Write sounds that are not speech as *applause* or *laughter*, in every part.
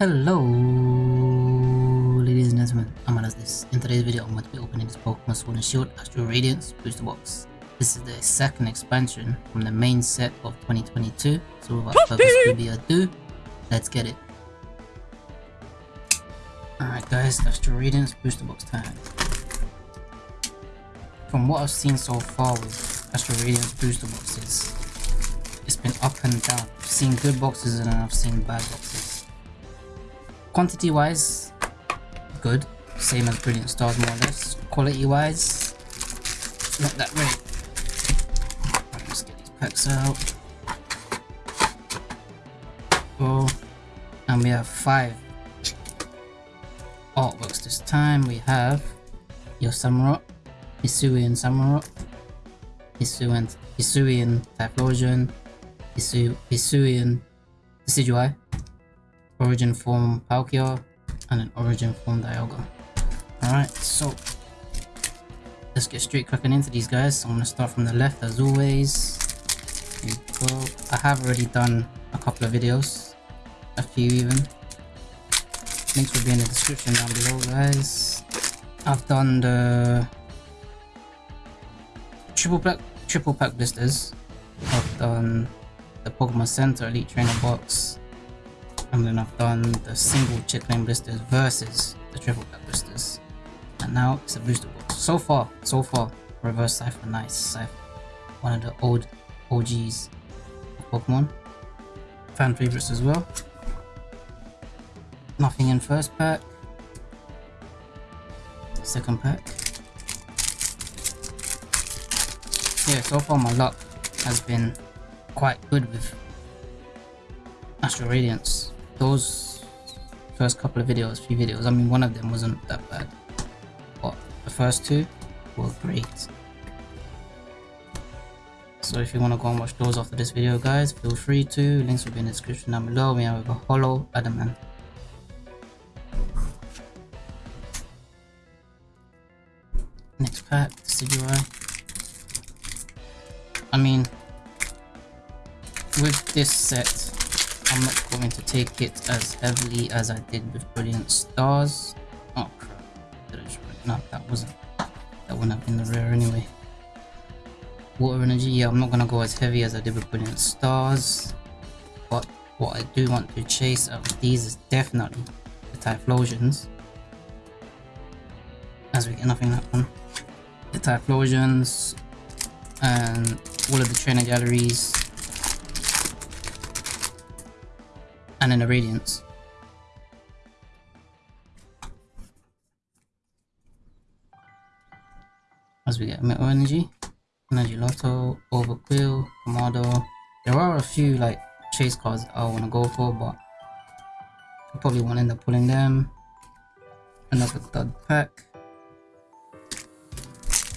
Hello, ladies and gentlemen, I'm this. In today's video, I'm going to be opening this Pokemon Sword and Shield Astral Radiance Booster Box. This is the second expansion from the main set of 2022, so without further ado, let's get it. Alright guys, Astral Radiance Booster Box time. From what I've seen so far with Astral Radiance Booster Boxes, it's been up and down. I've seen good boxes and I've seen bad boxes. Quantity wise, good. Same as Brilliant Stars more or less. Quality wise, not that great. let's get these packs out. Oh, and we have five artworks this time. We have your Samurott, Hisuian Samurott, Hisuian, Hisuian Typhlosion, Hisu, Hisuian Decidueye, origin form Palkia, and an origin form Dialga. Alright, so let's get straight cracking into these guys. So I'm gonna start from the left as always. go. I have already done a couple of videos, a few even. Links will be in the description down below guys. I've done the triple pack triple pack blisters. I've done the Pokemon Center Elite Trainer box and then I've done the single Checklane blisters versus the triple pack blisters. And now it's a booster box. So far, so far, Reverse Scyther, nice Scyther. One of the old OGs of Pokemon. Fan favorites as well. Nothing in first pack. Second pack. Yeah, so far my luck has been quite good with Astral Radiance those first couple of videos, few videos, I mean one of them wasn't that bad, but the first two were great. So if you want to go and watch those after this video guys, feel free to, links will be in the description down below. We have a Holo Adamant. Next pack, Decidueye. I mean, with this set, I'm not going to take it as heavily as I did with Brilliant Stars. Oh crap. No, that wasn't. That wouldn't have been the rare anyway. Water Energy, yeah, I'm not going to go as heavy as I did with Brilliant Stars. But what I do want to chase out of these is definitely the Typhlosions. As we get nothing that one. The Typhlosions and all of the trainer galleries and in a radiance. As we get Metal Energy, Energy Lotto, Overqwil, Kamado. There are a few like chase cards I want to go for, but I probably won't end up pulling them. Another dud pack.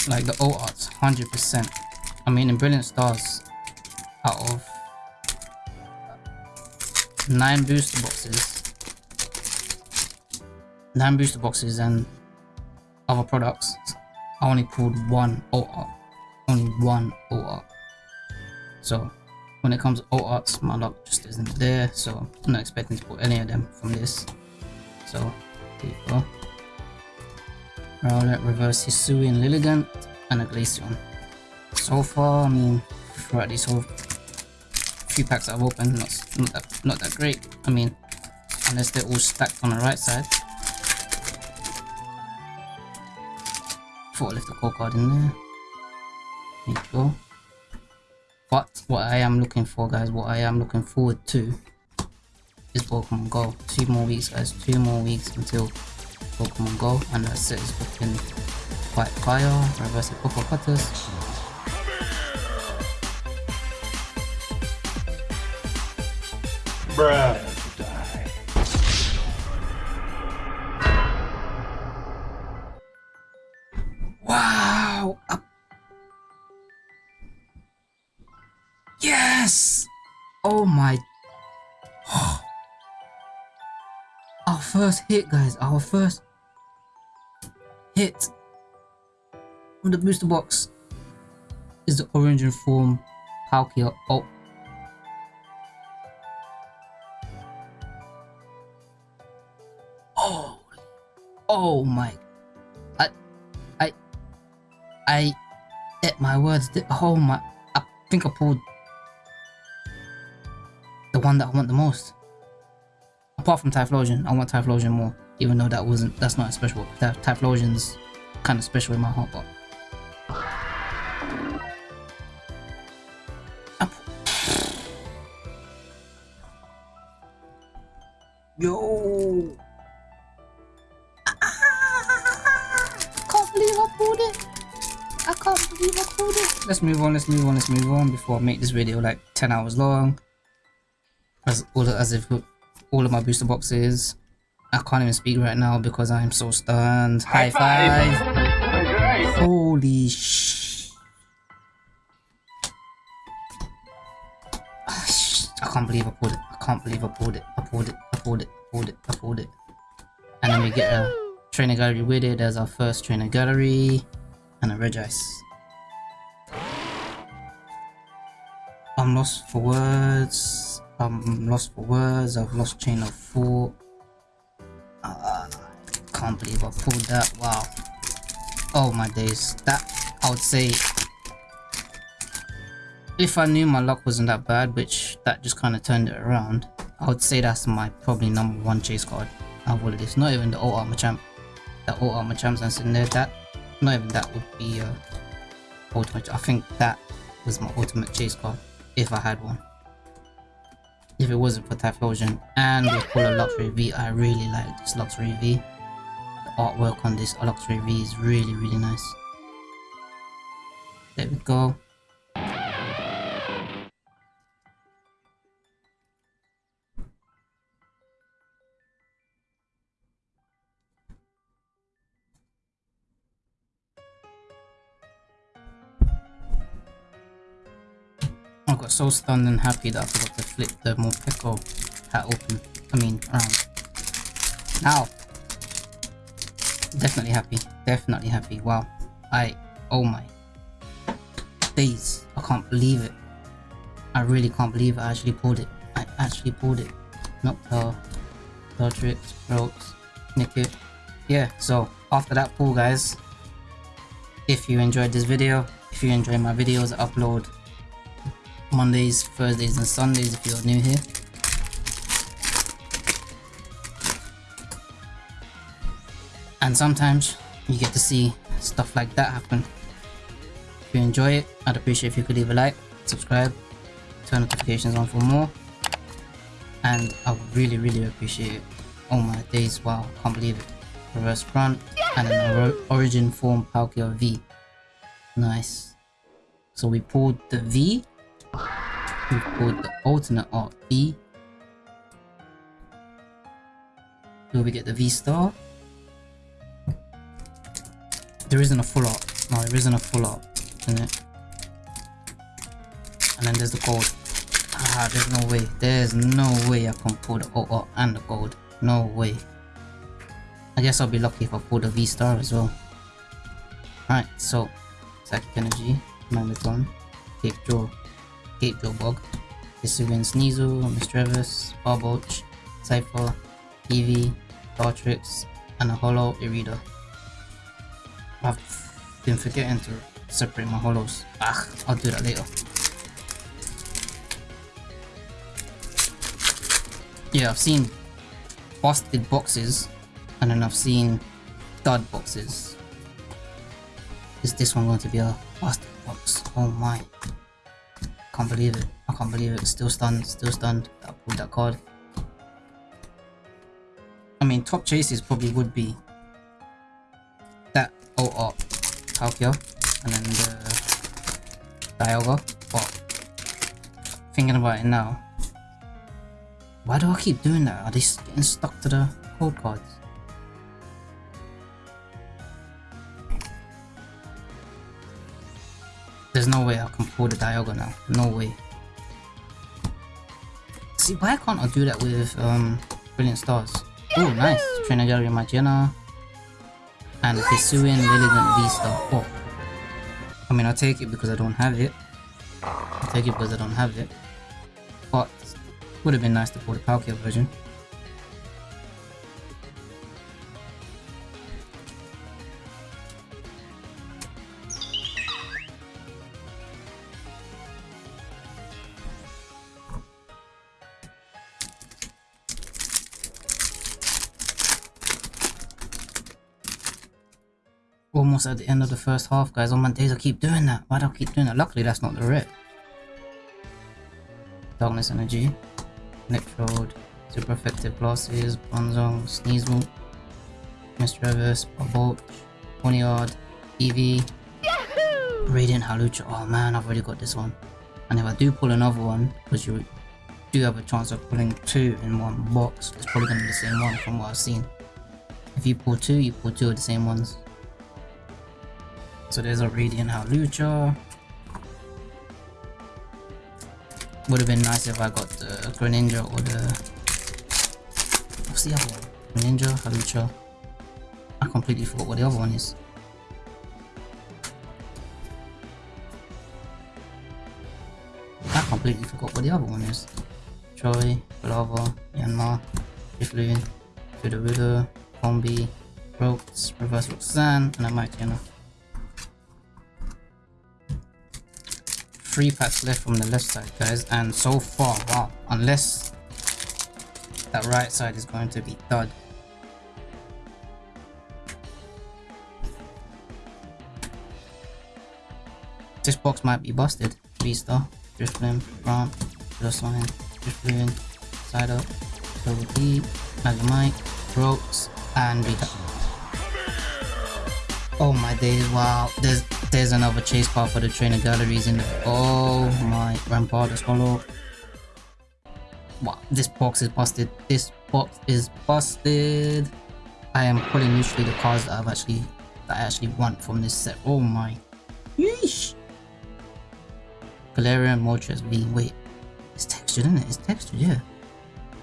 Like the alt arts, 100%. I mean, in Brilliant Stars, out of nine booster boxes, nine booster boxes and other products, I only pulled one OR. Only one OR. So when it comes to ORs, my luck just isn't there. So I'm not expecting to pull any of them from this. So there you go. Rowlet, Reverse Hisuian Lilligant, and a Glaceon. So far, I mean, throughout this whole few packs I've opened, not, not, that, not that great. I mean, unless they're all stacked on the right side. Thought I left the core card in there. There you go. But what I am looking for, guys, what I am looking forward to is Pokemon Go. Two more weeks, guys. Two more weeks until Pokemon Go, and that set is looking quite fire. Reverse Poké Cutters. Bruh. Wow! Yes! Oh my... *gasps* our first hit, guys. Our first hit with the booster box is the origin form Palkia. Oh, oh my! I, I, I, at my words. Oh my! I think I pulled the one that I want the most. Apart from Typhlosion, I want Typhlosion more. Even though that wasn't, that's not special. That Typhlosion's kind of special in my heart, but. Let's move on, let's move on, let's move on before I make this video like 10 hours long. As, all as if all of my booster boxes. I can't even speak right now because I'm so stunned. High, High five! five. Holy sh! I can't believe I pulled it. I can't believe I pulled it. I pulled it. I pulled it. I pulled it. I pulled it. And then we get a trainer gallery with it as our first trainer gallery and a Regice. I'm lost for words. I'm lost for words. I've lost chain of thought. Uh, can't believe I pulled that. Wow. Oh my days. That I would say if I knew my luck wasn't that bad, which that just kind of turned it around, I would say that's my probably number one chase card out of this. Not even the alt art Machamp. That alt art Machamps that's in there. That not even that would be uh, ultimate. I think that was my ultimate chase card if I had one if it wasn't for Typhlosion and we pull a Luxray V, I really like this Luxray V. The artwork on this Luxray V is really really nice. There we go. So stunned and happy that I forgot to flip the Morpeko hat open. I mean, around. Now. Definitely happy. Definitely happy. Wow. I, oh my days. I can't believe it. I really can't believe I actually pulled it. I actually pulled it. Noctowl, Bellatrix, Ropes, Nickit. Yeah, so after that pull guys, if you enjoyed this video, if you enjoy my videos, upload Mondays, Thursdays and Sundays if you're new here. And sometimes you get to see stuff like that happen. If you enjoy it, I'd appreciate if you could leave a like, subscribe, turn notifications on for more. And I would really, really appreciate it. Oh my days, wow, can't believe it. Reverse front and an origin form Palkia V. Nice. So we pulled the V we put the alternate art V. Do we get the V star? There isn't a full art. No, there isn't a full art, isn't it? And then there's the gold. Ah, there's no way. There's no way I can pull the alt art and the gold. No way. I guess I'll be lucky if I pull the V star as well. Alright, so Psychic Energy, Magneton, Take Jaw, Gate Bog, Hisuian Sneasel, Misdreavus, Barboach, Scyther, Eevee, Dartrix, and a Holo Irida. I've been forgetting to separate my holos. Ah, I'll do that later. Yeah, I've seen busted boxes and then I've seen dud boxes. Is this one going to be a busted box? Oh my can't believe it. I can't believe it. Still stunned. Still stunned. I pulled that card. I mean, top chases probably would be that oh oh Palkia and then the Dialga. But thinking about it now, why do I keep doing that? Are they getting stuck to the code cards? No way I can pull the Dialga now. No way. See, why can't I do that with um, Brilliant Stars? Oh, nice. Trainer Gallery Magearna. And Hisuian Lilligant V-Star. Oh. I mean, I'll take it because I don't have it. I'll take it because I don't have it. But, would have been nice to pull the Palkia version. At the end of the first half, guys. On my days, I keep doing that. Why do I keep doing that? Luckily, that's not the rip. Darkness Energy, Electrode, Super Effective Glasses, Bronzong, Sneasel, Mr. Reverse, Bolt, Ponyard, Eevee, Radiant Hawlucha. Oh man, I've already got this one. And if I do pull another one, because you do have a chance of pulling two in one box, it's probably going to be the same one from what I've seen. If you pull two, you pull two of the same ones. So there's a Radiant Hawlucha. Would have been nice if I got the Greninja or the... What's the other one? Greninja, Hawlucha. I completely forgot what the other one is. I completely forgot what the other one is. Troy, Lava, Yanma, Drifloon, Sudowoodo, Combee, Ropes, Reverse Roxanne, and a Mightyena. Three packs left from the left side, guys, and so far, wow, unless that right side is going to be dud. This box might be busted. V-Star, Drifloon, Ramp, Line, Drifloon, Side Up, Double D, Magnemite, Ropes, and Vita. Oh my days, wow. There's there's another chase card for the trainer galleries in the Oh my Rampart is holo. Wow, this box is busted. This box is busted. I am pulling usually the cards that I've actually that I actually want from this set. Oh my. Yeesh. Galarian Moltres V. Wait, it's textured, isn't it? It's textured, yeah.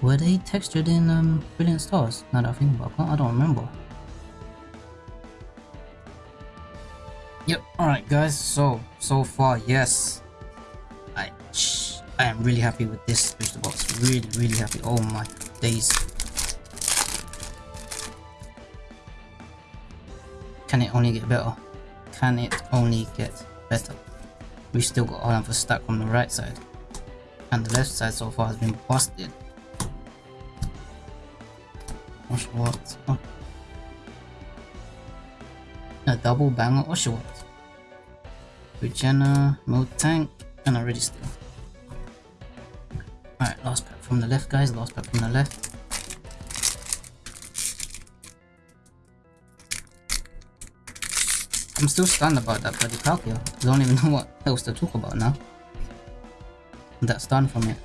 Were they textured in um, Brilliant Stars? Now that I think about it, I don't remember. Yep, alright guys, so, so far, yes. I, I am really happy with this booster box. Really, really happy. Oh my days. Can it only get better? Can it only get better? We still got another stack on the right side. And the left side so far has been busted. Oshawott. Oh. A double banger Oshawott. Regina, Miltank, and a Registeel. Alright, last pack from the left guys, last pack from the left. I'm still stunned about that bloody Palkia. I don't even *laughs* know what else to talk about now. That's done from it.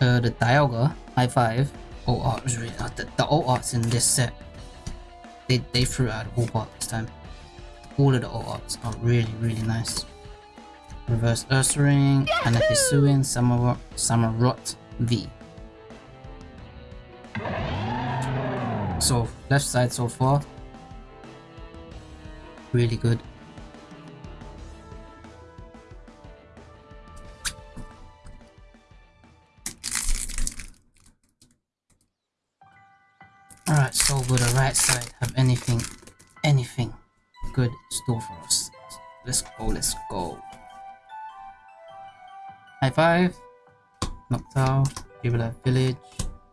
Uh, the Dialga, high five. Oh, art was really uh, the, the alt arts in this set. They they threw out all art this time. All of the arts are really really nice. Reverse Ursaring, and a Hisuian Samurott, Samurott V. So left side so far, really good. High five, Noctowl, Jubilee Village,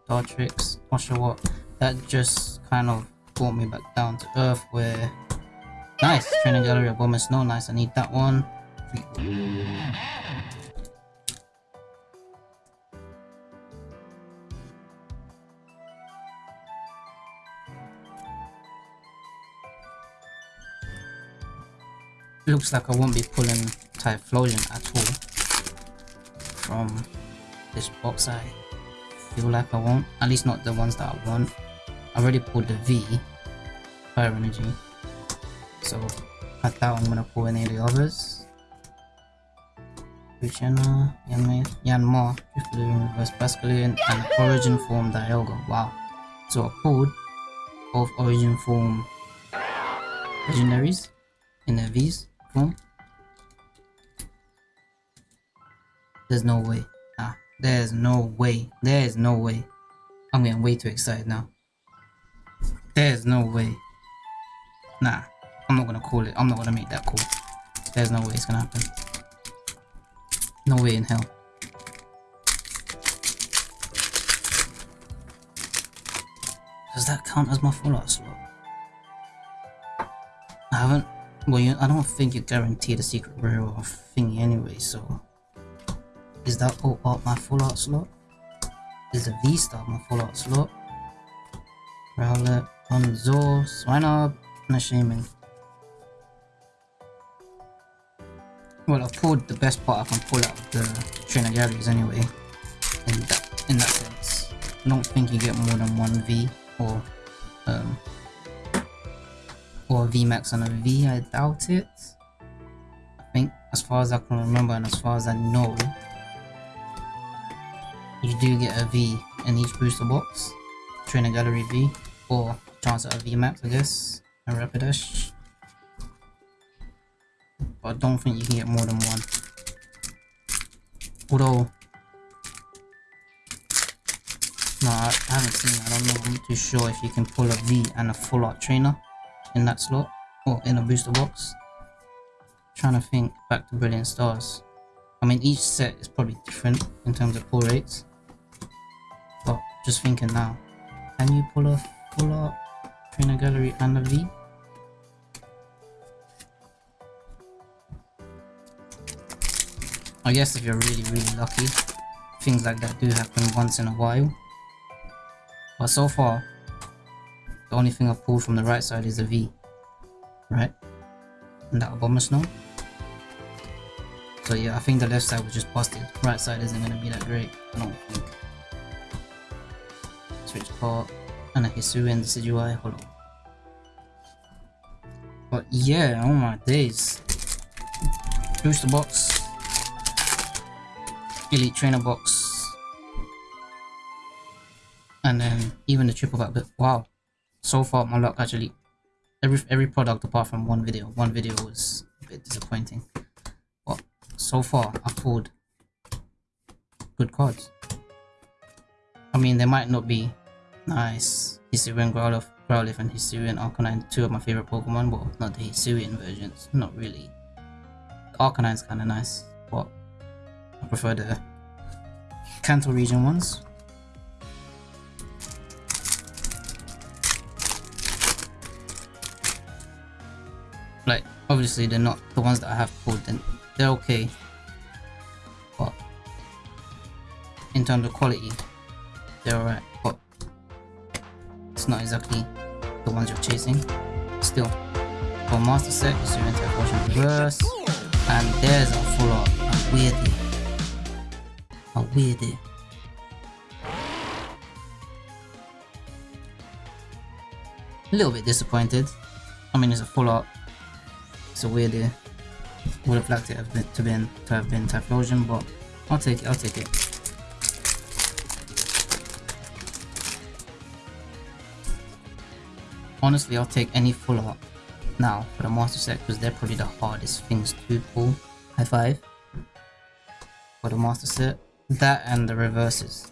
Dartrix, what. That just kind of brought me back down to earth where Nice! Training gallery Abomasnow, nice, I need that one. Looks like I won't be pulling Typhlosion at all from this box I feel like I won't, at least not the ones that I want. I already pulled the V, Fire Energy, so I thought I'm gonna pull any of the others. Luciana, Yanma, Drifloon, Reverse Basculin, and Origin Form Dialga. Wow. So I pulled both Origin Form legendaries in the V's form. There's no way. Nah, there's no way. There's no way. I'm getting way too excited now. There's no way. Nah. I'm not gonna call it. I'm not gonna make that call. There's no way it's gonna happen. No way in hell. Does that count as my full art slot? I haven't. Well, you, I don't think you're guaranteed a secret rare or thingy anyway. So, is that all out my full art slot? Is the V star my full art slot? Rowlet, Onzor, Swinub, and a Shaman. Well, I've pulled the best part I can pull out of the trainer galleries anyway. In that, in that sense. I don't think you get more than one V or um, or VMAX on a V, I doubt it. I think as far as I can remember and as far as I know, you do get a V in each booster box. Trainer Gallery V, or chance at a VMAX I guess, and Rapidash. But I don't think you can get more than one. Although, no, I haven't seen I don't know, I'm not too sure if you can pull a V and a full art trainer in that slot or in a booster box. I'm Trying to think back to Brilliant Stars. I mean, each set is probably different in terms of pull rates. Just thinking now, can you pull off pull art trainer gallery and a V? I guess if you're really, really lucky, things like that do happen once in a while. But so far, the only thing I've pulled from the right side is a V. Right? And that Abomasnow. So yeah, I think the left side was just busted. Right side isn't gonna be that great, I don't think. Switch part and a Hisuian Decidueye Holo. But yeah, oh my days. Booster box. Elite trainer box. And then even the triple back, but wow so far my luck actually every every product apart from one video one video was a bit disappointing but so far i pulled good cards i mean they might not be nice Hisuian Growlithe, Growlithe and Hisuian Arcanine two of my favorite Pokemon but not the Hisuian versions not really Arcanine's kind of nice but I prefer the Kanto region ones Like, obviously they're not the ones that I have pulled, and they're okay. But in terms of quality, they're alright. But it's not exactly the ones you're chasing. Still, for master set, you see into Potion Reverse, and there's a full art, a weirdie, a weirdie. A little bit disappointed. I mean, it's a full art it's a weird idea. Would have liked it to have been to, been, to have been Typhlosion, but I'll take it, I'll take it. Honestly, I'll take any full art now for the master set because they're probably the hardest things to pull. High five for the master set. That and the reverses.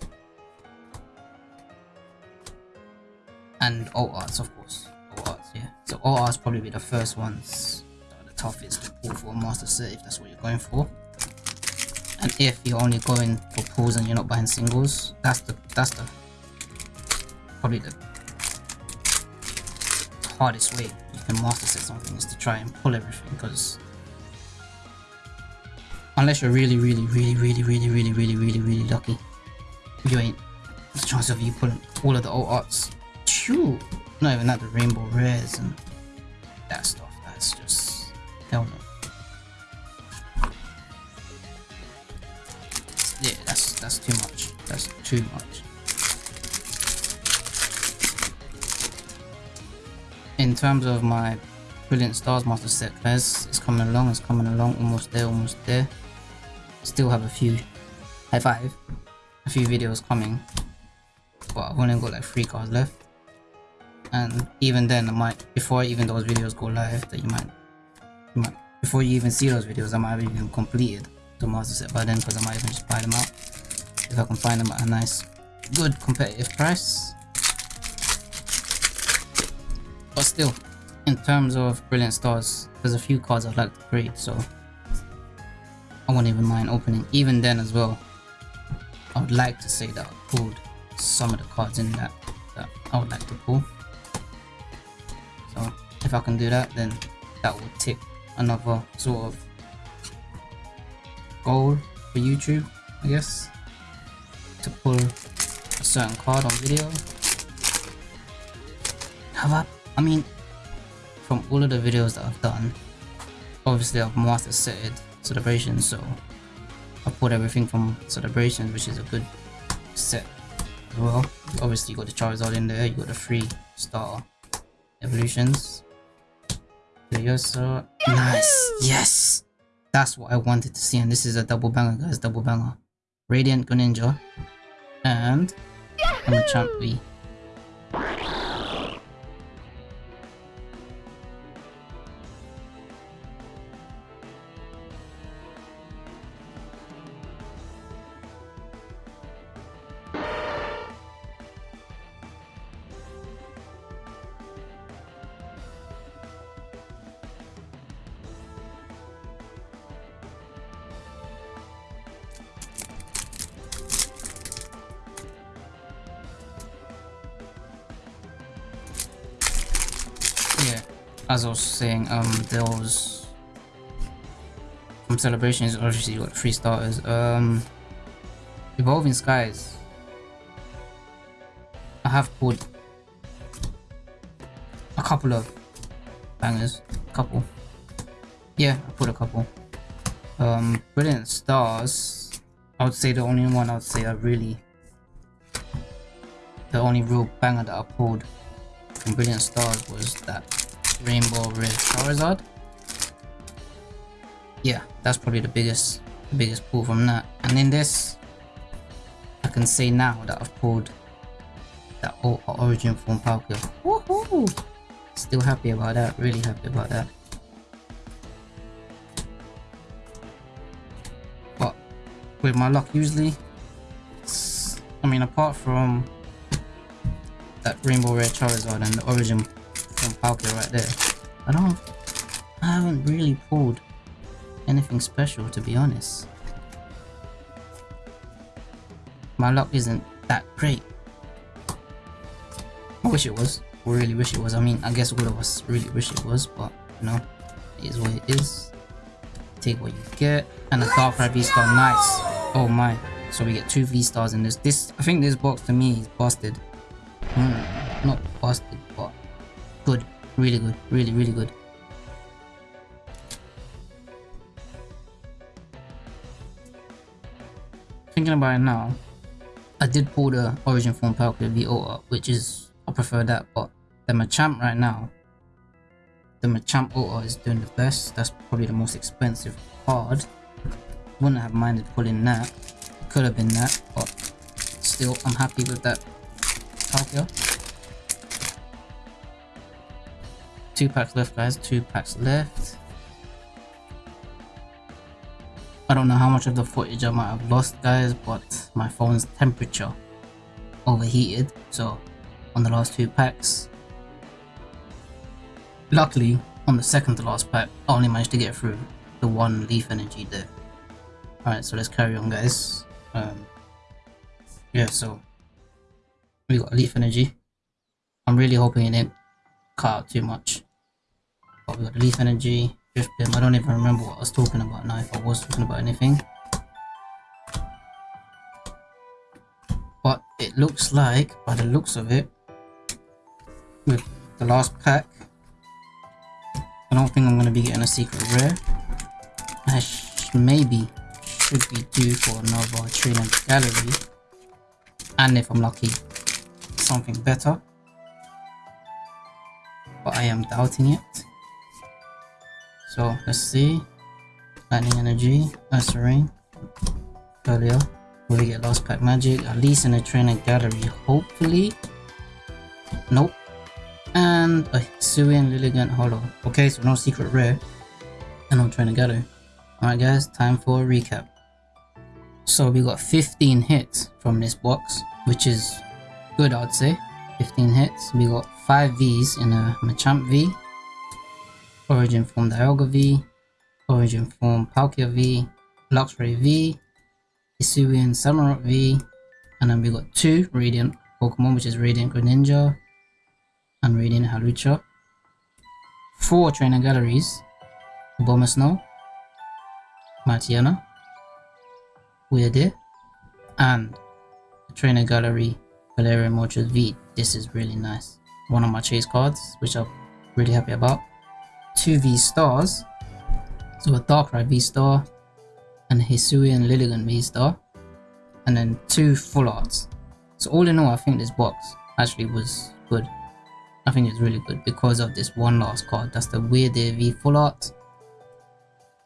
And all arts, of course. All arts, yeah. So all arts probably be the first ones The toughest to pull for a master set if that's what you're going for. And if you're only going for pulls and you're not buying singles, that's the that's the probably the hardest way you can master set something is to try and pull everything because unless you're really really really really really really really really really lucky you ain't the chance of you pulling all of the alt arts True. not even that the rainbow rares and that stuff that's just Hell no. Yeah, that's that's too much. That's too much. In terms of my Brilliant Stars Master set, guys, it's coming along, it's coming along, almost there, almost there. Still have a few, high five, a few videos coming, but I've only got like three cards left. And even then, I might, before even those videos go live, that you might before you even see those videos, I might have even completed the master set by then because I might even just buy them out if I can find them at a nice, good competitive price. But still, in terms of Brilliant Stars, there's a few cards I'd like to create, so I won't even mind opening. Even then as well, I would like to say that I pulled some of the cards in that that I would like to pull. So if I can do that, then that would tick another sort of goal for YouTube, I guess, to pull a certain card on video. Have I mean, from all of the videos that I've done, obviously I've master set celebrations, so I put everything from celebrations, which is a good set as well. Obviously you got the Charizard in there, you got the three star evolutions. Furiosa. Nice. Yes. That's what I wanted to see, and this is a double banger, guys. Double banger. Radiant Greninja and a Machamp. As I was saying, um, there was from celebrations. Obviously, you got three starters. Um, evolving skies. I have pulled a couple of bangers. A couple. Yeah, I put a couple. Um, brilliant stars. I would say the only one I would say I really the only real banger that I pulled from Brilliant Stars was that Rainbow Rare Charizard. Yeah, that's probably the biggest the biggest pull from that. And in this, I can say now that I've pulled that origin form Palkia. Woohoo! Still happy about that, really happy about that. But with my luck usually, I mean apart from that Rainbow Rare Charizard and the Origin from right there. I don't... I haven't really pulled anything special to be honest. My luck isn't that great. I wish it was. Really wish it was. I mean, I guess all of us really wish it was, but you know, it is what it is. Take what you get. And a Darkrai V-Star, nice. Oh my. So we get two V-Stars in this. This, I think this box to me is busted. Hmm, not busted, but good. Really good. Really really good. Thinking about it now I did pull the origin form Palkia V which is I prefer that but the Machamp right now the Machamp Ota is doing the best. That's probably the most expensive card. Wouldn't have minded pulling that. Could have been that but still I'm happy with that Two packs left, guys. Two packs left. I don't know how much of the footage I might have lost, guys, but my phone's temperature overheated. So, on the last two packs, luckily, on the second to last pack, I only managed to get through the one leaf energy there. Alright, so let's carry on, guys. Um, yeah, so we got leaf energy. I'm really hoping it didn't cut out too much. But we got Leaf Energy, Drift Beam. I don't even remember what I was talking about now, if I was talking about anything. But it looks like, by the looks of it, with the last pack, I don't think I'm going to be getting a secret rare. I sh maybe should be due for another training gallery. And if I'm lucky, something better. But I am doubting it. So let's see. Lightning Energy, Ursaring, earlier. Will we get Lost Pack Magic? At least in the trainer gallery, hopefully. Nope. And a Hisuian Lilligant Holo. Okay, so no secret rare. And no trainer gallery. Alright guys, time for a recap. So we got 15 hits from this box, which is good I'd say. Eh? 15 hits. We got 5 Vs in a Machamp V, Origin Form Dialga V, Origin Form Palkia V, Luxray V, Hisuian Samurott V, and then we got two Radiant Pokemon, which is Radiant Greninja and Radiant Hawlucha. four trainer galleries. Abomasnow, Mightyena, Weird and trainer gallery Galarian Moltres V. This is really nice. One of my chase cards, which I'm really happy about. Two V stars. So a Darkrai V star and a Hisuian Lilligant V star. And then two full arts. So all in all, I think this box actually was good. I think it's really good because of this one last card. That's the Weird V full art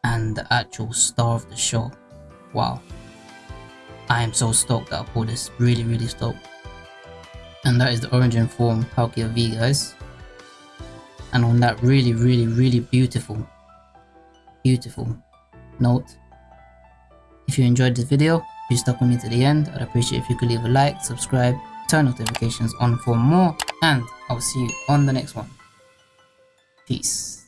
and the actual star of the show. Wow. I am so stoked that I pulled this. Really, really stoked. And that is the Origin Form Palkia V, guys. And on that really, really, really beautiful, beautiful note, if you enjoyed this video, if you stuck with me to the end, I'd appreciate if you could leave a like, subscribe, turn notifications on for more, and I'll see you on the next one. Peace.